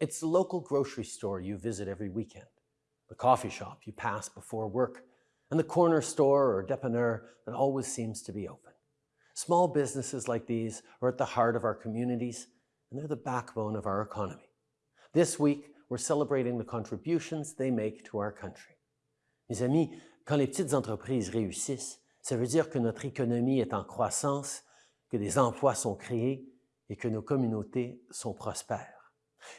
It's the local grocery store you visit every weekend, the coffee shop you pass before work, and the corner store or dépanneur that always seems to be open. Small businesses like these are at the heart of our communities, and they're the backbone of our economy. This week, we're celebrating the contributions they make to our country. Mes amis, quand les petites entreprises réussissent, ça veut dire que notre économie est en croissance, que des emplois sont créés et que nos communautés sont prospères.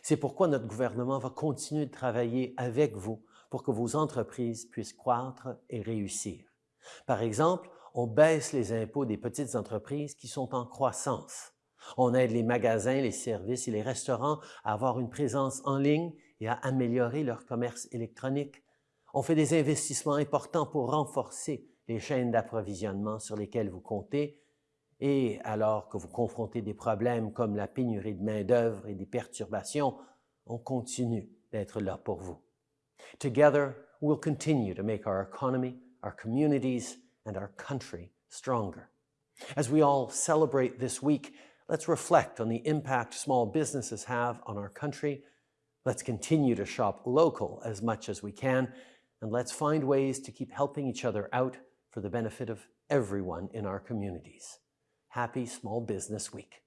C'est pourquoi notre gouvernement va continuer de travailler avec vous pour que vos entreprises puissent croître et réussir. Par exemple, on baisse les impôts des petites entreprises qui sont en croissance. On aide les magasins, les services et les restaurants à avoir une présence en ligne et à améliorer leur commerce électronique. On fait des investissements importants pour renforcer les chaînes d'approvisionnement sur lesquelles vous comptez et alors que vous confrontez des problèmes comme la pénurie de main-d'œuvre et des perturbations, on continue d'être là pour vous. Together, we'll continue to make our economy, our communities, and our country stronger. As we all celebrate this week, let's reflect on the impact small businesses have on our country. Let's continue to shop local as much as we can, and let's find ways to keep helping each other out for the benefit of everyone in our communities. Happy Small Business Week.